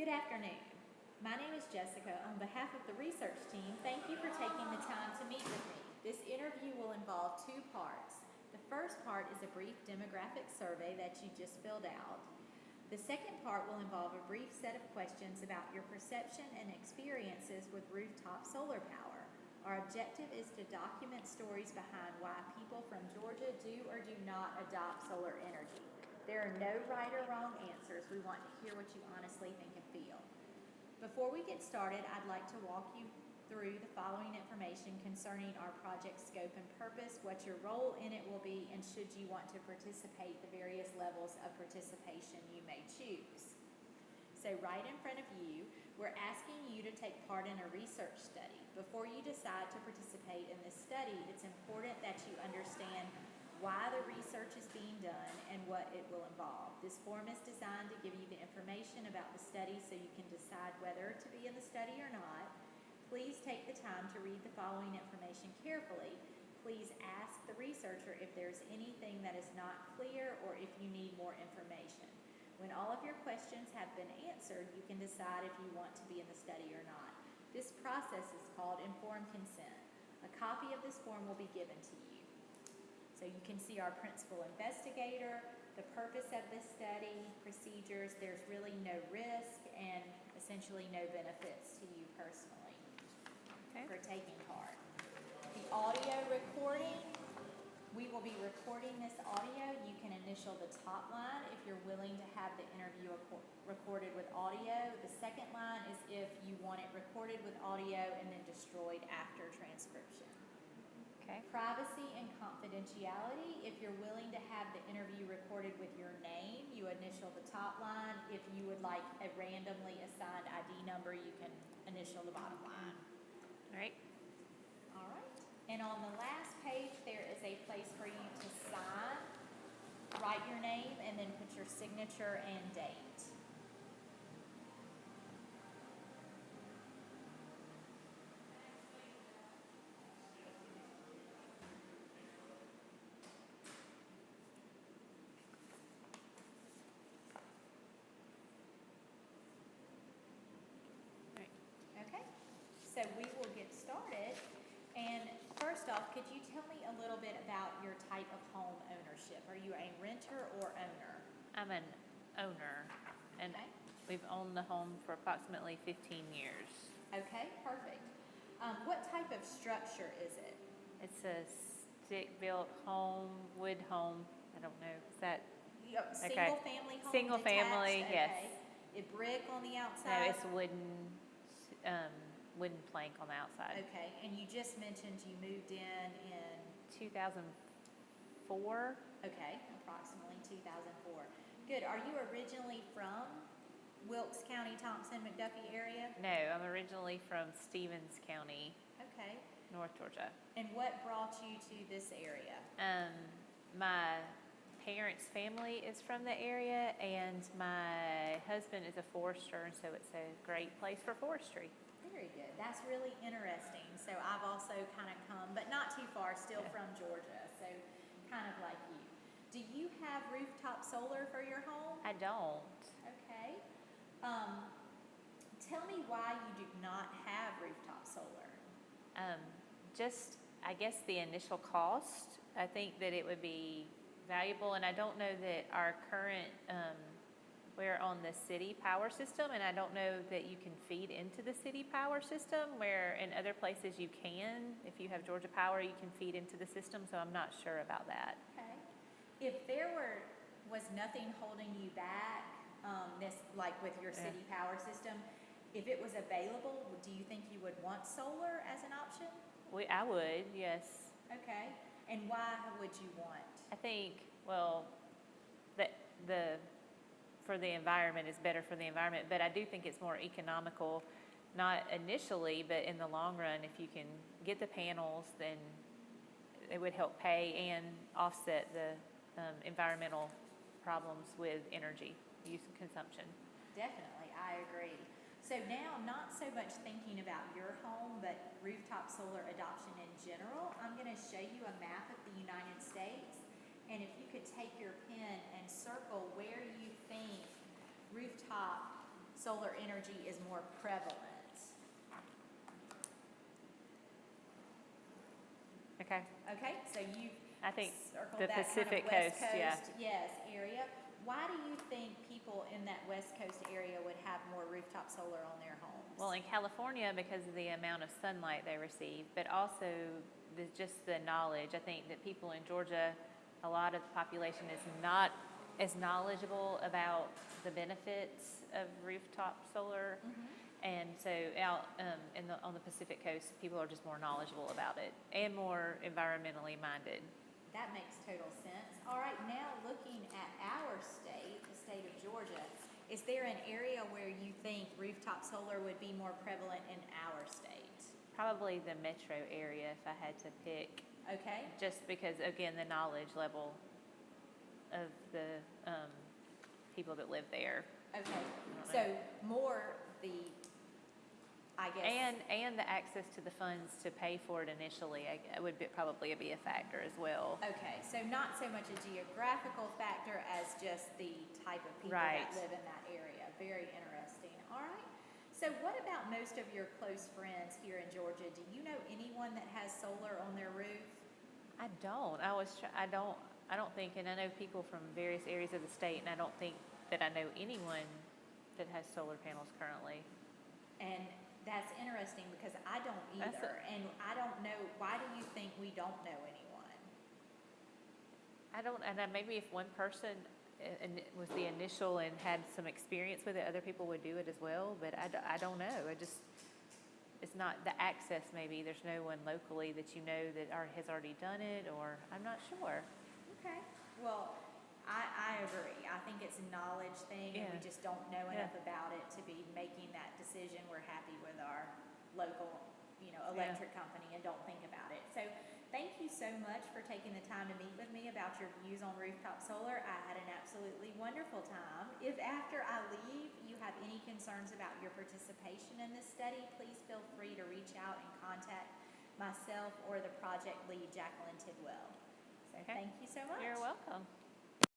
Good afternoon. My name is Jessica. On behalf of the research team, thank you for taking the time to meet with me. This interview will involve two parts. The first part is a brief demographic survey that you just filled out. The second part will involve a brief set of questions about your perception and experiences with rooftop solar power. Our objective is to document stories behind why people from Georgia do or do not adopt solar energy. There are no right or wrong answers. We want to hear what you honestly think and feel. Before we get started, I'd like to walk you through the following information concerning our project scope and purpose, what your role in it will be, and should you want to participate, the various levels of participation you may choose. So right in front of you, we're asking you to take part in a research study. Before you decide to participate in this study, it's important that you understand why the research is being done and what it will involve. This form is designed to give you the information about the study so you can decide whether to be in the study or not. Please take the time to read the following information carefully. Please ask the researcher if there's anything that is not clear or if you need more information. When all of your questions have been answered, you can decide if you want to be in the study or not. This process is called informed consent. A copy of this form will be given to you. So you can see our principal investigator, the purpose of this study, procedures, there's really no risk and essentially no benefits to you personally Okay. for taking part. The audio recording, we will be recording this audio. You can initial the top line if you're willing to have the interview recorded with audio. The second line is if you want it recorded with audio and then destroyed after transcription. Privacy and confidentiality, if you're willing to have the interview recorded with your name, you initial the top line. If you would like a randomly assigned ID number, you can initial the bottom line. All right. All right. And on the last page, there is a place for you to sign, write your name, and then put your signature and date. All right. Okay, so we will get started. And could you tell me a little bit about your type of home ownership? Are you a renter or owner? I'm an owner, and Okay. we've owned the home for approximately 15 years. Okay, perfect. Um, what type of structure is it? It's a stick-built home, wood home. I don't know, is that, Yep, Single family home? Single family, detached? yes. Okay. It brick on the outside? no, it's wooden, um, wooden plank on the outside. Okay, and you just mentioned you moved in in, 2004? okay, approximately 2004. Good, are you originally from Wilkes County, Thomson, McDuffie area? No, I'm originally from Stephens County, Okay, North Georgia. and what brought you to this area? Um, my parents' family is from the area, and my husband is a forester, and so it's a great place for forestry. Very good. That's really interesting. So I've also kind of come, but not too far, still from Georgia, so kind of like you. Do you have rooftop solar for your home? I don't. Okay. Um, tell me why you do not have rooftop solar. Um, just, I guess, the initial cost. I think that it would be valuable, and I don't know that our current, um, we're on the city power system, and I don't know that you can feed into the city power system, where in other places you can. If you have Georgia Power, you can feed into the system, so I'm not sure about that. Okay. If there were, was nothing holding you back, um, this, like with your Yeah. city power system, if it was available, do you think you would want solar as an option? We, I would, yes. Okay. And why would you want? I think, well, that the, for the environment is better for the environment, but I do think it's more economical, not initially, but in the long run, if you can get the panels, then it would help pay and offset the um, environmental problems with energy use and consumption. Definitely, I agree. So now, not so much thinking about your home, but rooftop solar adoption in general, I'm going to show you a map of the United States. And if you could take your pen and circle where you think rooftop solar energy is more prevalent? Okay, Okay, so you've I think circled the that kind of Pacific West Coast, yeah. Yes, area. Why do you think people in that West Coast area would have more rooftop solar on their homes? Well, in California, because of the amount of sunlight they receive, but also the, just the knowledge. I think that people in Georgia, a lot of the population is not as knowledgeable about the benefits of rooftop solar. Mhm. And so out um, in the, on the Pacific Coast, people are just more knowledgeable about it and more environmentally minded. That makes total sense. All right, now looking at our state, the state of Georgia, is there an area where you think rooftop solar would be more prevalent in our state? Probably the metro area, if I had to pick, Okay, just because, again, the knowledge level of the um, people that live there. okay. So more the, I guess. And, and the access to the funds to pay for it initially I- I would be, probably be a factor as well. Okay, so not so much a geographical factor as just the type of people Right. that live in that area. Very interesting. All right. So what about most of your close friends here in Georgia? Do you know anyone that has solar on their roof? I don't, I was, try- I don't, I don't think, and I know people from various areas of the state, and I don't think that I know anyone that has solar panels currently. And that's interesting because I don't That's either. And I don't know, why do you think we don't know anyone? I don't, and then maybe if one person uh, was the initial and had some experience with it, other people would do it as well, but I, d- I don't know. I just, it's not the access maybe. There's no one locally that you know that are, has already done it, or I'm not sure. Okay. Well, I, I agree. I think it's a knowledge thing and we Yeah. just don't know Yeah. enough about it to be making that decision. We're happy with our local, you know, Yeah. electric company and don't think about it. So thank you so much for taking the time to meet with me about your views on rooftop solar. I had an absolutely wonderful time. If after I leave you have any concerns about your participation in this study, please feel free to reach out and contact myself or the project lead, Jacqueline Tidwell. So Okay. thank you so much. You're welcome.